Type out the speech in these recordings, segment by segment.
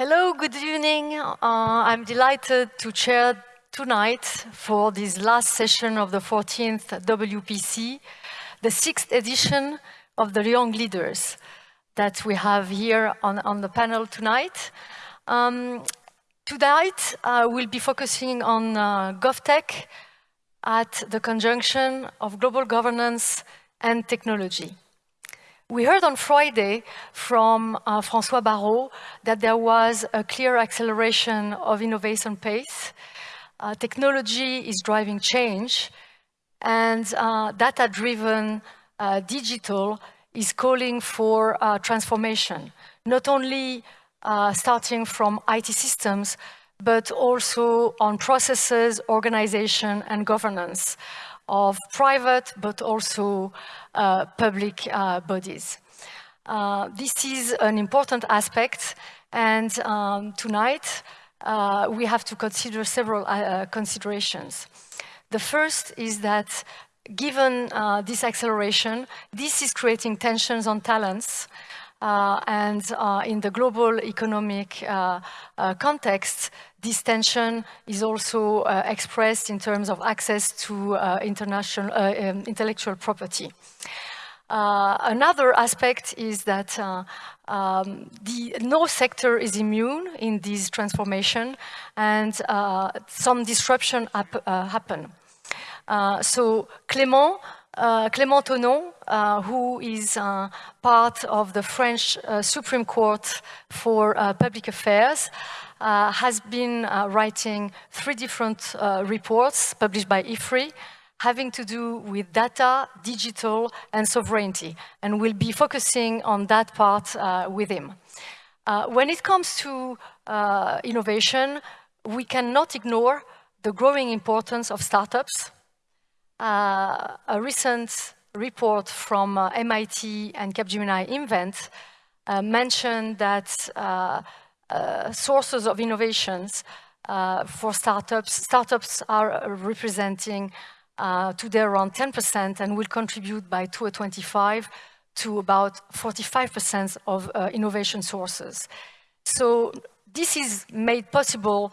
Hello, good evening. Uh, I'm delighted to chair tonight for this last session of the 14th WPC, the sixth edition of the Young Leaders that we have here on, on the panel tonight. Um, tonight, uh, we'll be focusing on uh, GovTech at the conjunction of global governance and technology. We heard on Friday from uh, François Barrault that there was a clear acceleration of innovation pace. Uh, technology is driving change and uh, data-driven uh, digital is calling for uh, transformation, not only uh, starting from IT systems, but also on processes, organization, and governance of private but also uh, public uh, bodies. Uh, this is an important aspect and um, tonight uh, we have to consider several uh, considerations. The first is that given uh, this acceleration, this is creating tensions on talents and uh, in the global economic uh, context, this tension is also expressed in terms of access to international um, intellectual property. another aspect is that um, the, no sector is immune in this transformation and uh, some disruption hap uh, happen. Uh, so Clément uh, Clément Tonon, uh, who is uh, part of the French uh, Supreme Court for uh, Public Affairs, has been writing three different reports published by IFRI having to do with data, digital, and sovereignty, and we'll be focusing on that part with him. when it comes to innovation, we cannot ignore the growing importance of startups a recent report from uh, MIT and Capgemini Invent uh, mentioned that uh, uh, sources of innovations uh, for startups, startups are representing today around 10% and will contribute by 2025 to about 45% of innovation sources. So this is made possible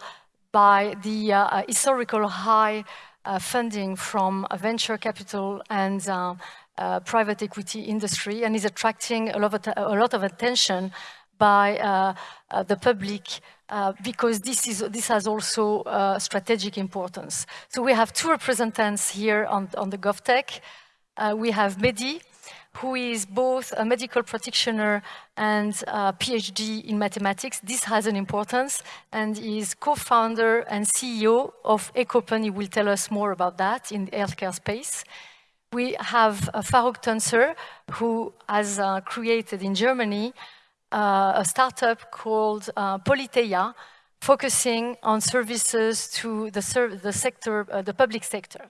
by the historical high uh, funding from venture capital and uh, uh, private equity industry and is attracting a lot of, a lot of attention by uh, the public because this, is, this has also strategic importance. So we have two representatives here on, on the GovTech. we have Mehdi, who is both a medical practitioner and a PhD in mathematics. This has an importance and is co-founder and CEO of Ecopen. He will tell us more about that in the healthcare space. We have uh, Farouk Tuncer, who has uh, created in Germany uh, a startup called uh, Polyteia, focusing on services to the, the sector, uh, the public sector.